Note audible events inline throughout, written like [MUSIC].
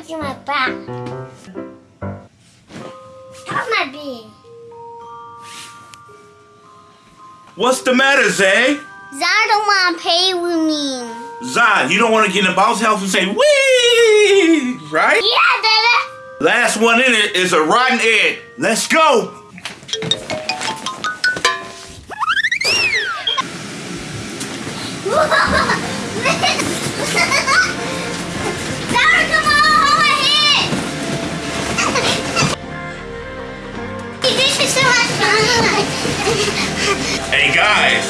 I'm my back. How's my being? What's the matter, Zay? Zara don't wanna play with me. Zai, you don't want to get in the bouncy house and say, wee, right? Yeah, Dada. Last one in it is a rotten egg. Let's go. [LAUGHS] Hey guys,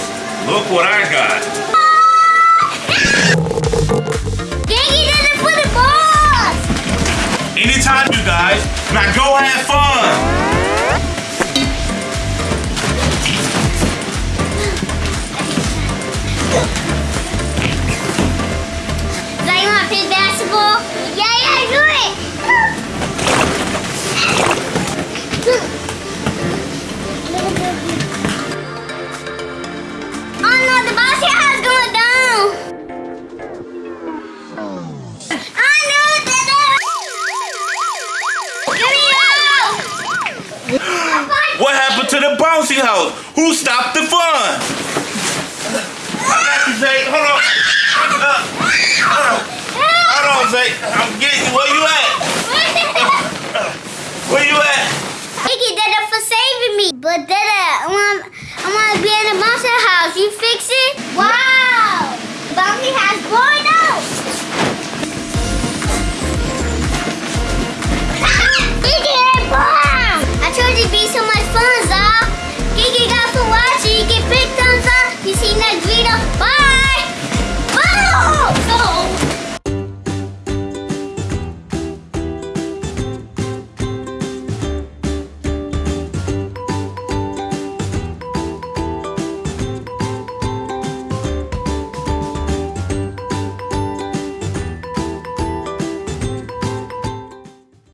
look what I got. Yangy did it for the balls. Anytime, you guys. Now go have fun. bouncy house. Who stopped the fun? Zay. Hold on. Uh, hold on. Hold on, Zay. I'm getting you. Where you at? Where you at? Thank you, Dada, for saving me. But Dada, I want, I want to be in the monster house. You fix it?